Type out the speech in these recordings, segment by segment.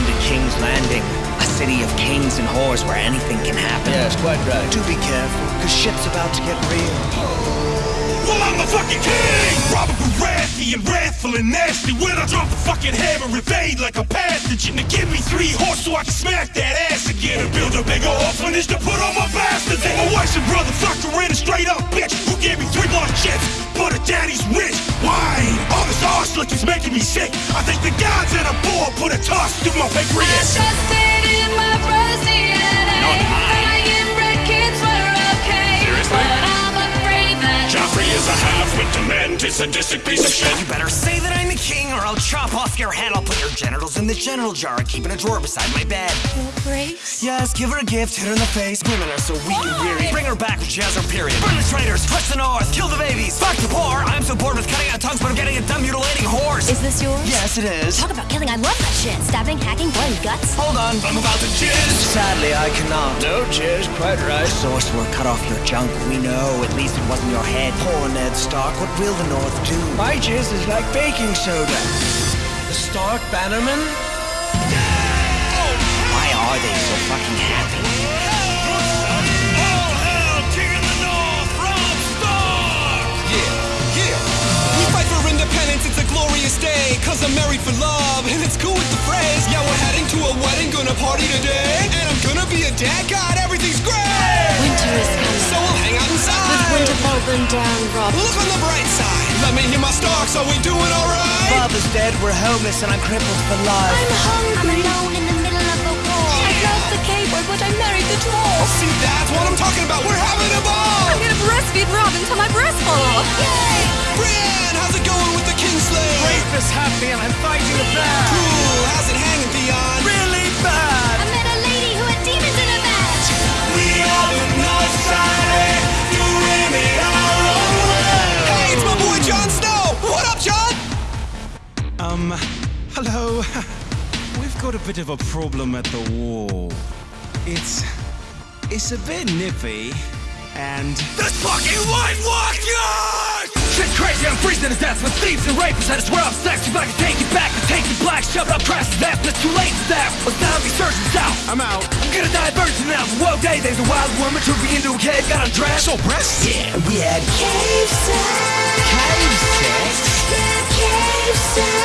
come to King's Landing, a city of kings and whores where anything can happen. Yes, quite right. Do be careful, because shit's about to get real. Well, I'm the fucking king! Robert Baratheon, and wrathful and nasty When I drop the fucking hammer, evade like a pathogen To give me three horse so I can smack that ass again And build a bigger orphanage to put all my bastards in My wife's and brother fucked her in a straight up bitch Who gave me three more chips? but her daddy's look is making me sick. I think the gods at a ball put a toss through my pancreas. I trusted in my brother's DNA. That I inbred kids were okay. Seriously? But I'm afraid that Joffrey is a half-wit demented sadistic piece of shit. You better say that I'm the king, or I'll chop off your head. I'll put your genitals in the genital jar and keep in a drawer beside my bed. your grace. Yes, give her a gift, hit her in the face. Women are so weak and weary. Bring her back when she has her period. Burn the traitors, crush the north, kill the babies, fuck the poor. I'm so bored this yours? Yes, it is. Talk about killing. I love that shit. Stabbing, hacking, blood and guts. Hold on. I'm about to jizz. Sadly, I cannot. No, jizz. quite right. Sorcerer, cut off your junk. We know. At least it wasn't your head. Poor Ned Stark. What will the North do? My jizz is like baking soda. The Stark Bannerman? Why are they so fucking happy? Cause I'm married for love, and it's cool with the phrase. Yeah, we're heading to a wedding, gonna party today. And I'm gonna be a dad, God, everything's great! Winter is coming. So we'll hang out inside With inside. Winterfell burned down, Robb. Look on the bright side. Let me hear my Starks, are we doing alright? Father's dead, we're homeless, and I'm crippled for life. I'm hungry. alone in the middle of the war. I love the K-word, but I married the dwarf. Oh, see, that's what I'm talking about. We're having a ball! I'm gonna breastfeed Robb until my breasts fall off. Yay! Bit of a problem at the wall. It's. It's a bit nippy, and. This fucking White Walker! Shit's crazy, I'm freezing to death with thieves and rapists. I swear I'm sex. If I can take it back, and take it black, shove it up Christ's ass, but it's too late for that. A zombie surgeon's out. I'm out. I'm gonna die a virgin now. Whoa, day, there's a wild woman took me into a cave, got undressed. So breasts? Yeah, we had Cave sex. cave sex. Yeah, cave sex.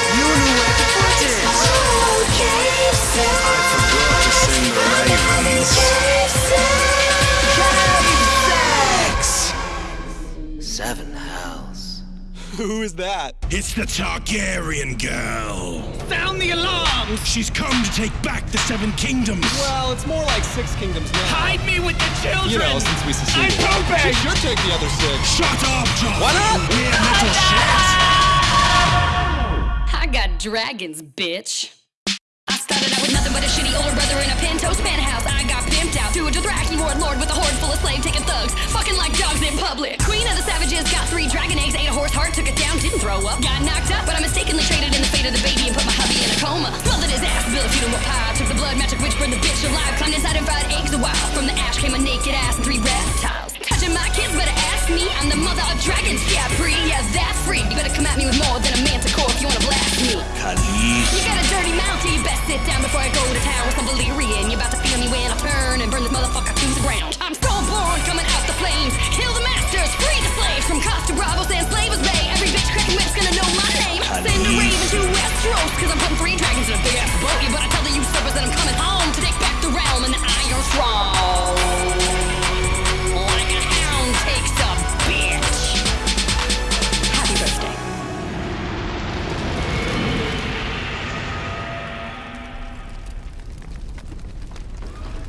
Seven hells. Who is that? It's the Targaryen girl. Sound the alarm! She's come to take back the Seven Kingdoms. Well, it's more like Six Kingdoms now. Hide me with the children! You know, since we I'm seceded. pooping! She should take the other six. Shut up, John. Why not? We're mental shit. I got dragons, bitch. I started out with nothing but a shitty older brother in a penthouse penthouse. I got pimped out to a Dothraki warlord with a horde full of slave taking thugs, fucking down, up. Got knocked up, but I mistakenly traded in the fate of the baby and put my hubby in a coma. Smothered his ass, built a funeral pie, took the blood magic witch, burned the bitch alive, climbed inside and fried eggs a while. From the ash came a naked ass and three reptiles. Touching my kids, better ask me. I'm the mother of dragons, yeah, pre, yeah, that's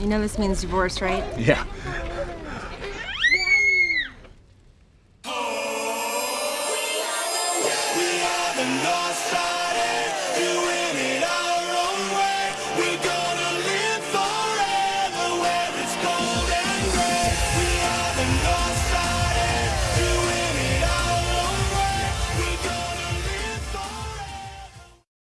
You know this means divorce, right? Yeah. We are the